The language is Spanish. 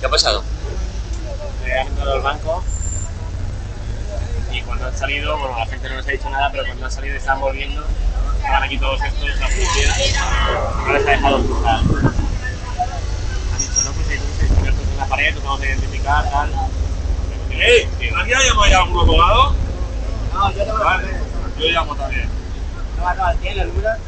¿Qué ha pasado? Me han entrado al banco y cuando han salido, bueno, la gente no nos ha dicho nada, pero cuando han salido y están volviendo, estaban aquí todos estos, la policía, no les ha dejado cruzar. Han dicho, no, pues hay cubiertos en la pared, no tengo que identificar, tal. ¡Ey! ¿Aquí ha llamado ya algún abogado? No, yo te voy a Vale, yo llamo también. No, no, tiene el Lula.